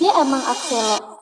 dia emang Axelo